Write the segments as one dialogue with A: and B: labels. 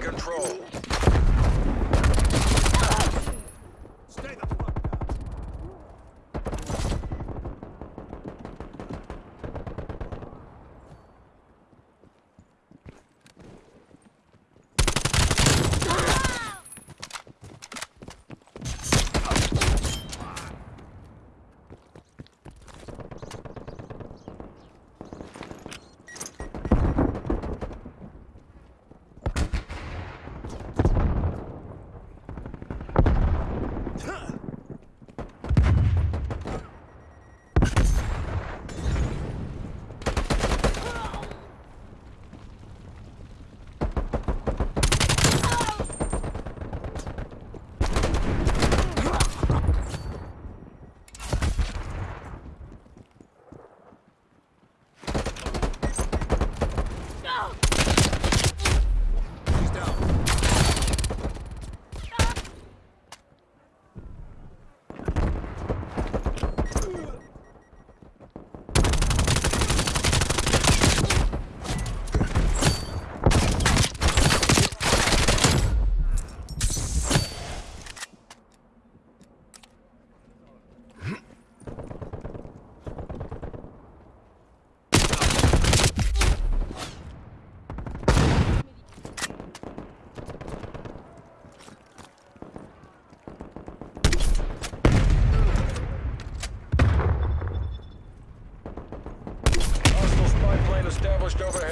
A: control.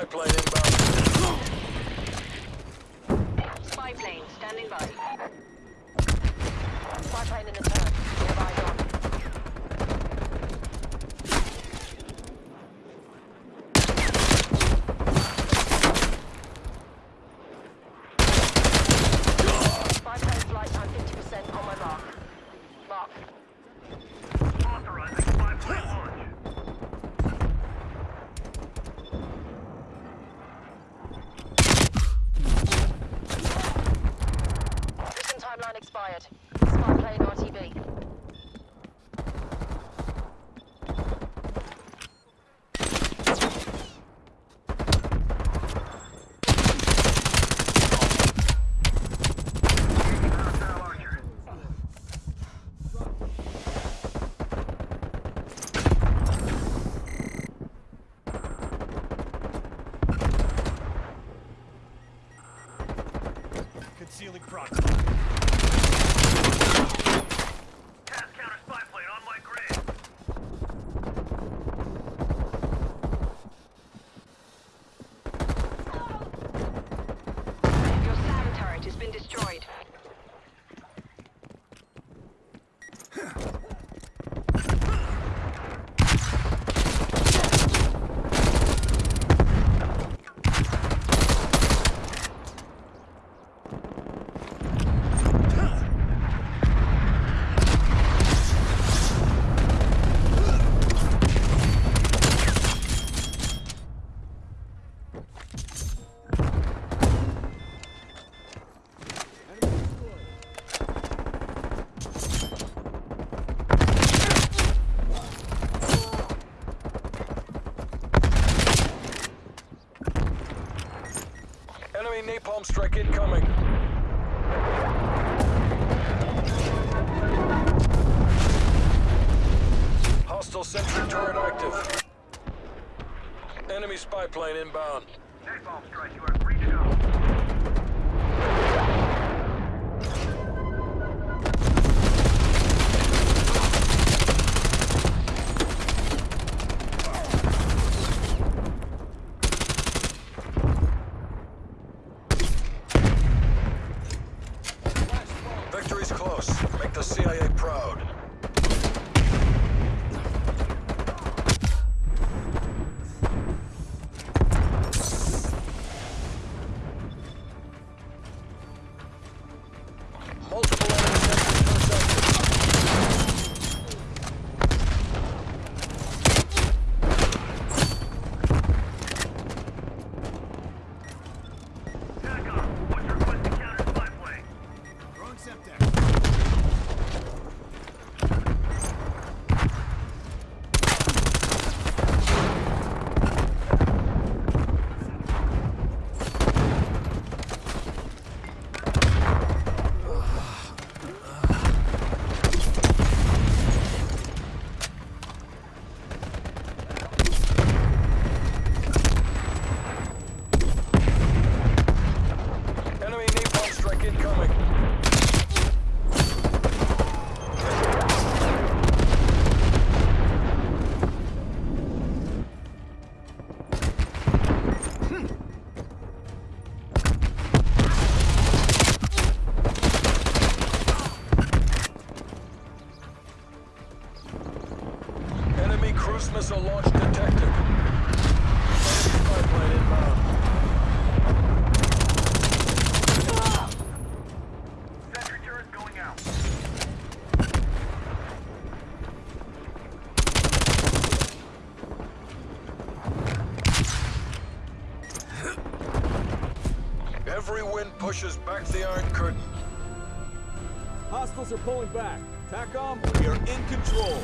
B: I played
A: it. Napalm strike incoming. Hostile sentry turret active. Enemy spy plane inbound.
C: Napalm strike, you are
A: CIA proud. Multiple detected. Enemy spy plane inbound.
C: Sentry turret going out.
A: Every wind pushes back the Iron Curtain.
D: Hostiles are pulling back. TACOM, we are in control.